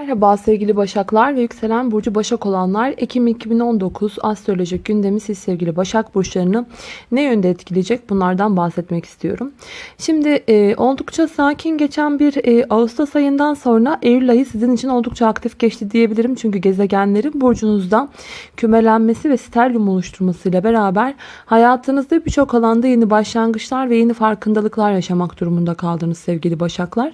Merhaba sevgili Başaklar ve yükselen burcu Başak olanlar. Ekim 2019 astrolojik gündemi siz sevgili Başak burçlarını ne yönde etkileyecek bunlardan bahsetmek istiyorum. Şimdi e, oldukça sakin geçen bir e, Ağustos ayından sonra Eylül ayı sizin için oldukça aktif geçti diyebilirim. Çünkü gezegenlerin burcunuzda kümelenmesi ve sterlium oluşturmasıyla beraber hayatınızda birçok alanda yeni başlangıçlar ve yeni farkındalıklar yaşamak durumunda kaldınız sevgili Başaklar.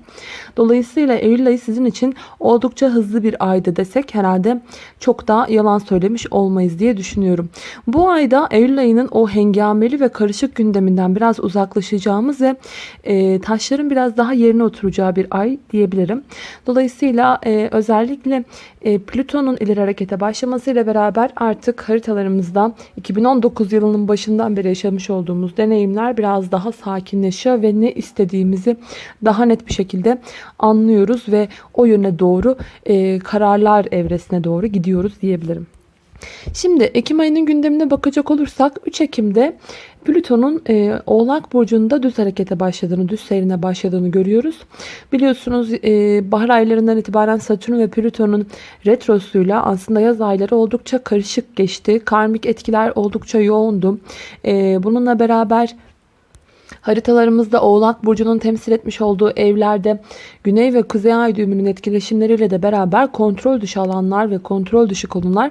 Dolayısıyla Eylül ayı sizin için oldukça oldukça hızlı bir ayda desek herhalde çok da yalan söylemiş olmayız diye düşünüyorum. Bu ayda Eylül ayının o hengameli ve karışık gündeminden biraz uzaklaşacağımız ve e, taşların biraz daha yerine oturacağı bir ay diyebilirim. Dolayısıyla e, özellikle e, Plüton'un ileri harekete başlamasıyla beraber artık haritalarımızda 2019 yılının başından beri yaşamış olduğumuz deneyimler biraz daha sakinleşiyor ve ne istediğimizi daha net bir şekilde anlıyoruz ve o yöne doğru e, kararlar evresine doğru gidiyoruz diyebilirim. Şimdi Ekim ayının gündemine bakacak olursak 3 Ekim'de Plüton'un e, Oğlak Burcu'nda düz harekete başladığını, düz seyrine başladığını görüyoruz. Biliyorsunuz e, bahar aylarından itibaren Satürn ve Plüton'un retrosuyla aslında yaz ayları oldukça karışık geçti. Karmik etkiler oldukça yoğundu. E, bununla beraber Haritalarımızda Oğlak Burcu'nun temsil etmiş olduğu evlerde Güney ve Kuzey Ay düğümünün etkileşimleriyle de beraber kontrol dışı alanlar ve kontrol dışı konular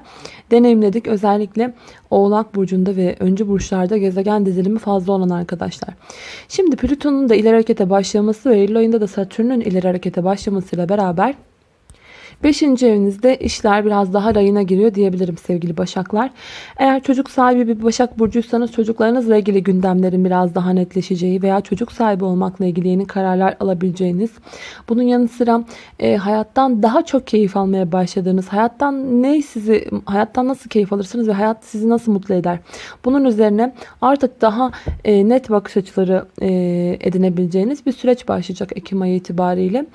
deneyimledik. Özellikle Oğlak Burcu'nda ve öncü burçlarda gezegen dizilimi fazla olan arkadaşlar. Şimdi Plüton'un da ileri harekete başlaması ve Eylül ayında da Satürn'ün ileri harekete başlamasıyla beraber Beşinci evinizde işler biraz daha rayına giriyor diyebilirim sevgili başaklar. Eğer çocuk sahibi bir başak burcuysanız çocuklarınızla ilgili gündemlerin biraz daha netleşeceği veya çocuk sahibi olmakla ilgili yeni kararlar alabileceğiniz. Bunun yanı sıra e, hayattan daha çok keyif almaya başladığınız, hayattan ne sizi, hayattan nasıl keyif alırsınız ve hayat sizi nasıl mutlu eder? Bunun üzerine artık daha e, net bakış açıları e, edinebileceğiniz bir süreç başlayacak Ekim ayı itibariyle.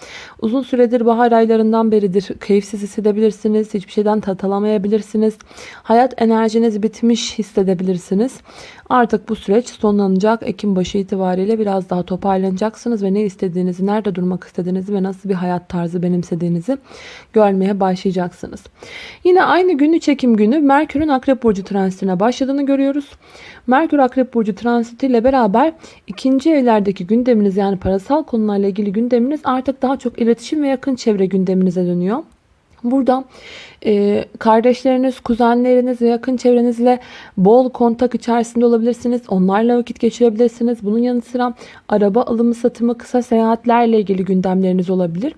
Uzun süredir bahar aylarından beridir keyifsiz hissedebilirsiniz. Hiçbir şeyden tat alamayabilirsiniz. Hayat enerjiniz bitmiş hissedebilirsiniz. Artık bu süreç sonlanacak. Ekim başı itibariyle biraz daha toparlanacaksınız ve ne istediğinizi, nerede durmak istediğinizi ve nasıl bir hayat tarzı benimsediğinizi görmeye başlayacaksınız. Yine aynı gün 3 Ekim günü Merkür'ün Akrep Burcu transitine başladığını görüyoruz. Merkür Akrep Burcu transitiyle beraber ikinci evlerdeki gündeminiz yani parasal konularla ilgili gündeminiz artık daha çok iletişim ve yakın çevre gündeminize dönüyor. Burada e, kardeşleriniz, kuzenleriniz ve yakın çevrenizle bol kontak içerisinde olabilirsiniz. Onlarla vakit geçirebilirsiniz. Bunun yanı sıra araba alımı satımı, kısa seyahatlerle ilgili gündemleriniz olabilir.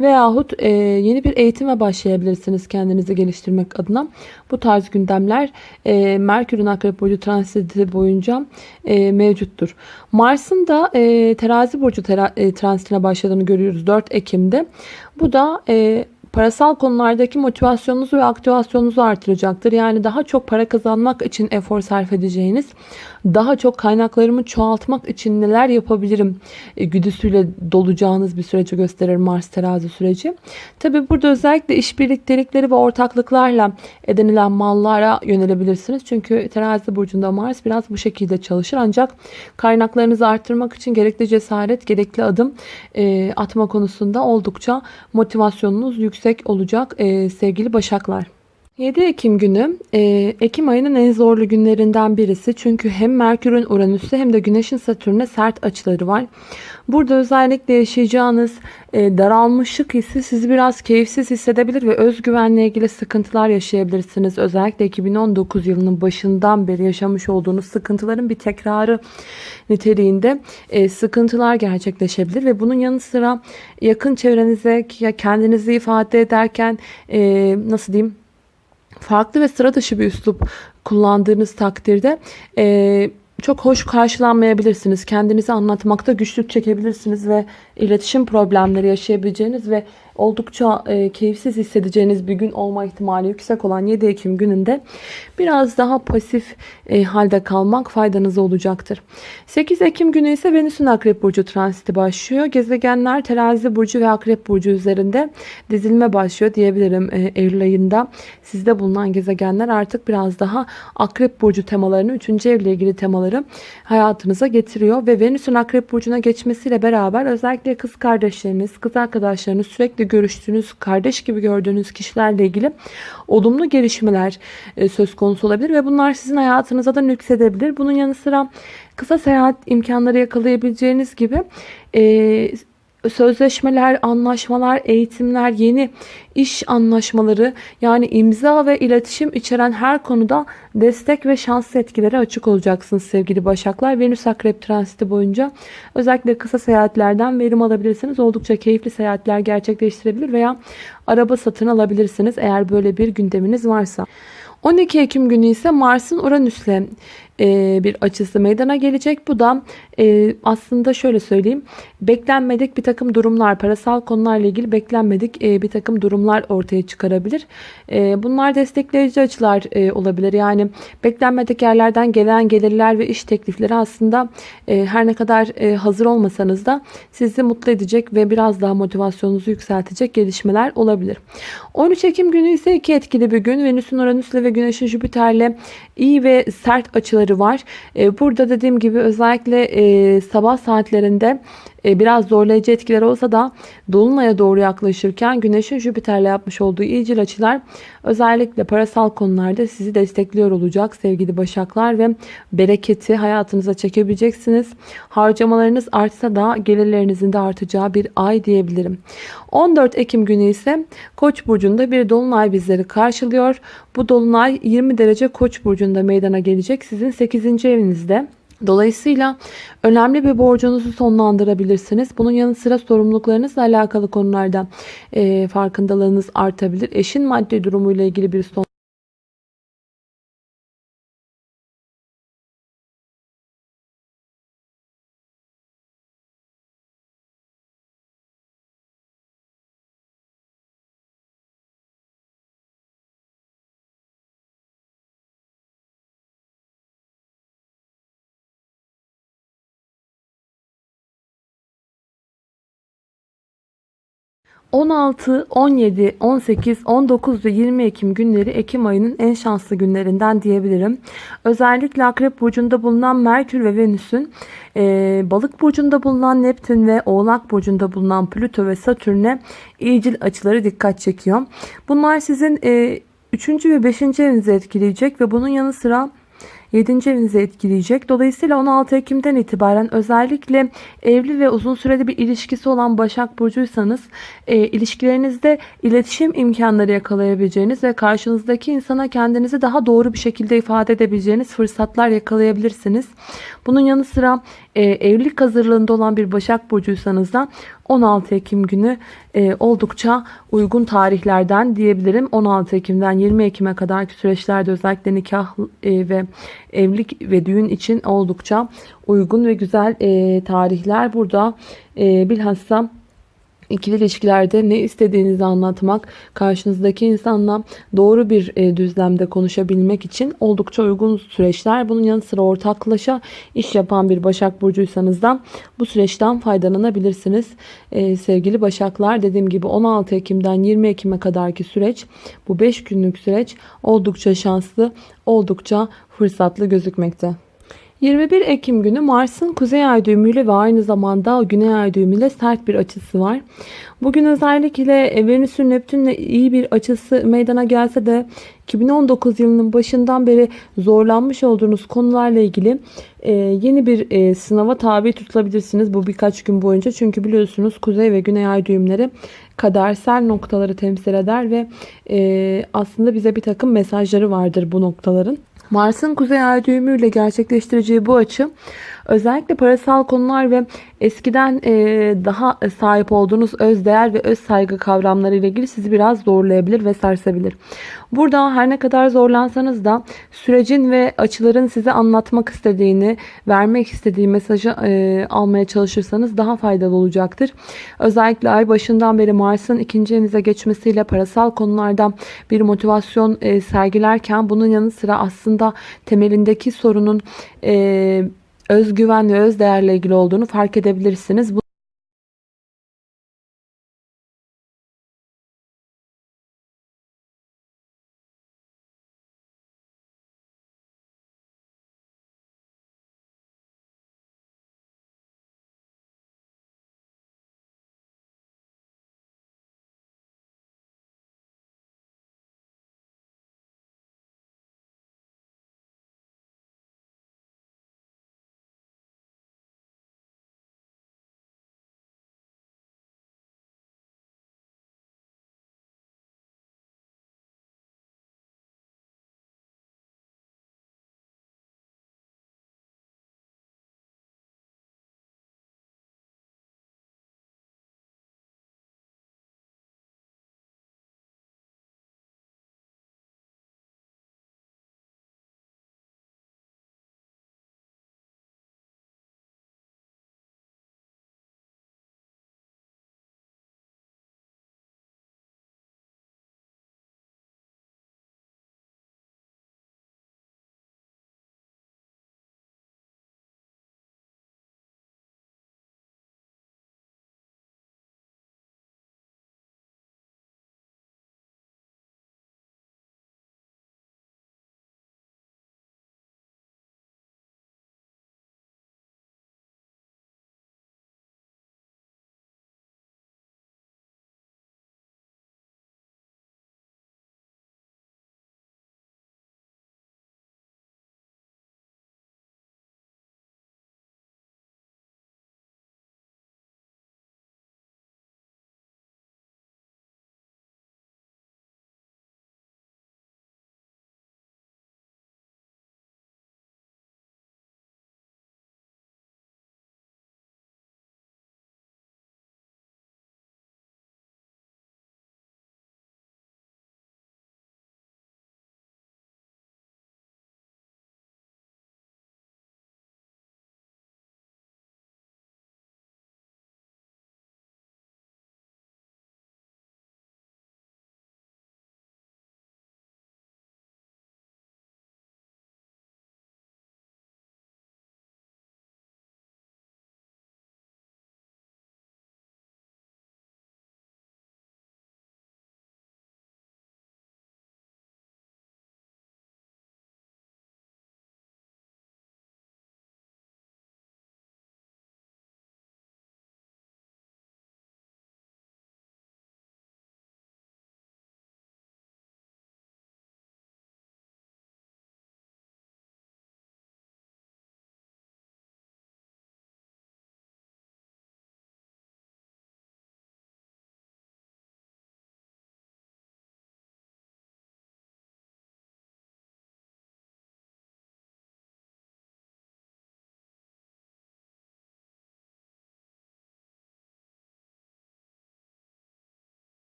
Veyahut e, yeni bir eğitime başlayabilirsiniz kendinizi geliştirmek adına. Bu tarz gündemler e, Merkür'ün Akrep Burcu transiti boyunca e, mevcuttur. Mars'ın da e, Terazi Burcu tera, e, transitine başladığını görüyoruz 4 Ekim'de. Bu da e, parasal konulardaki motivasyonunuzu ve aktivasyonunuzu artıracaktır. Yani daha çok para kazanmak için efor sarf edeceğiniz, daha çok kaynaklarımı çoğaltmak için neler yapabilirim e, güdüsüyle dolacağınız bir süreci gösterir Mars terazi süreci. Tabi burada özellikle iş birliktelikleri ve ortaklıklarla edinilen mallara yönelebilirsiniz. Çünkü terazi burcunda Mars biraz bu şekilde çalışır. Ancak kaynaklarınızı arttırmak için gerekli cesaret, gerekli adım e, atma konusunda oldukça motivasyonunuz yüksek olacak e, sevgili başaklar. 7 Ekim günü e, Ekim ayının en zorlu günlerinden birisi. Çünkü hem Merkür'ün Uranüs'e hem de Güneş'in Satürn'e sert açıları var. Burada özellikle yaşayacağınız e, daralmışlık hissi sizi biraz keyifsiz hissedebilir ve özgüvenle ilgili sıkıntılar yaşayabilirsiniz. Özellikle 2019 yılının başından beri yaşamış olduğunuz sıkıntıların bir tekrarı niteliğinde e, sıkıntılar gerçekleşebilir ve bunun yanı sıra yakın çevrenize kendinizi ifade ederken e, nasıl diyeyim farklı ve sıra dışı bir üslup kullandığınız takdirde e, çok hoş karşılanmayabilirsiniz. Kendinizi anlatmakta güçlük çekebilirsiniz ve iletişim problemleri yaşayabileceğiniz ve oldukça e, keyifsiz hissedeceğiniz bir gün olma ihtimali yüksek olan 7 Ekim gününde biraz daha pasif e, halde kalmak faydanız olacaktır. 8 Ekim günü ise Venüs'ün Akrep Burcu transiti başlıyor. Gezegenler Terazi Burcu ve Akrep Burcu üzerinde dizilme başlıyor diyebilirim e, Eylül ayında. Sizde bulunan gezegenler artık biraz daha Akrep Burcu temalarını, 3. evle ilgili temaları konuları hayatınıza getiriyor. Ve Venüs'ün Akrep Burcu'na geçmesiyle beraber özellikle kız kardeşleriniz, kız arkadaşlarınız, sürekli görüştüğünüz, kardeş gibi gördüğünüz kişilerle ilgili olumlu gelişmeler e, söz konusu olabilir. Ve bunlar sizin hayatınıza da nüksedebilir. Bunun yanı sıra kısa seyahat imkanları yakalayabileceğiniz gibi e, sözleşmeler, anlaşmalar, eğitimler, yeni iş anlaşmaları yani imza ve iletişim içeren her konuda destek ve şanslı etkilere açık olacaksınız sevgili Başaklar. Venüs Akrep transiti boyunca özellikle kısa seyahatlerden verim alabilirsiniz. Oldukça keyifli seyahatler gerçekleştirebilir veya araba satın alabilirsiniz eğer böyle bir gündeminiz varsa. 12 Ekim günü ise Mars'ın Uranüs'le bir açısı meydana gelecek. Bu da e, aslında şöyle söyleyeyim. Beklenmedik bir takım durumlar, parasal konularla ilgili beklenmedik e, bir takım durumlar ortaya çıkarabilir. Bunlar destekleyici açılar olabilir. Yani beklenmedik yerlerden gelen gelirler ve iş teklifleri aslında her ne kadar hazır olmasanız da sizi mutlu edecek ve biraz daha motivasyonunuzu yükseltecek gelişmeler olabilir. 13 Ekim günü ise iki etkili bir gün. Venüs'ün Uranüs'le ve Güneş'in Jüpiter'le iyi ve sert açıları var. Burada dediğim gibi özellikle sabah saatlerinde e, biraz zorlayıcı etkiler olsa da Dolunay'a doğru yaklaşırken Güneş'in Jüpiter'le yapmış olduğu iyicil açılar özellikle parasal konularda sizi destekliyor olacak sevgili Başaklar ve bereketi hayatınıza çekebileceksiniz. Harcamalarınız artsa da gelirlerinizin de artacağı bir ay diyebilirim. 14 Ekim günü ise Koç burcunda bir dolunay bizleri karşılıyor. Bu dolunay 20 derece Koç burcunda meydana gelecek. Sizin 8. evinizde. Dolayısıyla önemli bir borcunuzu sonlandırabilirsiniz. Bunun yanı sıra sorumluluklarınızla alakalı konularda e, farkındalığınız artabilir. Eşin maddi durumuyla ilgili bir son 16, 17, 18, 19 ve 20 Ekim günleri Ekim ayının en şanslı günlerinden diyebilirim. Özellikle Akrep Burcu'nda bulunan Merkür ve Venüs'ün e, Balık Burcu'nda bulunan Neptün ve Oğlak Burcu'nda bulunan Plüto ve Satürn'e iyicil açıları dikkat çekiyor. Bunlar sizin e, 3. ve 5. evinizi etkileyecek ve bunun yanı sıra 7. evinizi etkileyecek. Dolayısıyla 16 Ekim'den itibaren özellikle evli ve uzun süreli bir ilişkisi olan Başak Burcuysanız e, ilişkilerinizde iletişim imkanları yakalayabileceğiniz ve karşınızdaki insana kendinizi daha doğru bir şekilde ifade edebileceğiniz fırsatlar yakalayabilirsiniz. Bunun yanı sıra e, evlilik hazırlığında olan bir Başak Burcuysanız da 16 Ekim günü e, oldukça uygun tarihlerden diyebilirim. 16 Ekim'den 20 Ekim'e kadarki süreçlerde özellikle nikah e, ve evlilik ve düğün için oldukça uygun ve güzel e, tarihler burada. E, bilhassa İkili ilişkilerde ne istediğinizi anlatmak, karşınızdaki insanla doğru bir e, düzlemde konuşabilmek için oldukça uygun süreçler. Bunun yanı sıra ortaklaşa iş yapan bir Başak Burcuysanız da bu süreçten faydalanabilirsiniz. Ee, sevgili Başaklar dediğim gibi 16 Ekim'den 20 Ekim'e kadarki süreç bu 5 günlük süreç oldukça şanslı, oldukça fırsatlı gözükmekte. 21 Ekim günü Mars'ın kuzey ay düğümüyle ve aynı zamanda güney ay düğümüyle sert bir açısı var. Bugün özellikle Venüs'ün Neptün'le iyi bir açısı meydana gelse de 2019 yılının başından beri zorlanmış olduğunuz konularla ilgili e, yeni bir e, sınava tabi tutulabilirsiniz bu birkaç gün boyunca. Çünkü biliyorsunuz kuzey ve güney ay düğümleri kadersel noktaları temsil eder ve e, aslında bize bir takım mesajları vardır bu noktaların. Mars'ın kuzey ay düğümüyle gerçekleştireceği bu açı özellikle parasal konular ve eskiden e, daha sahip olduğunuz öz değer ve öz saygı kavramları ile ilgili sizi biraz zorlayabilir ve sarsabilir. Burada her ne kadar zorlansanız da sürecin ve açıların size anlatmak istediğini, vermek istediği mesajı e, almaya çalışırsanız daha faydalı olacaktır. Özellikle ay başından beri Mars'ın ikinci evinize geçmesiyle parasal konularda bir motivasyon e, sergilerken bunun yanı sıra aslında temelindeki sorunun özgüven ve öz değerle ilgili olduğunu fark edebilirsiniz.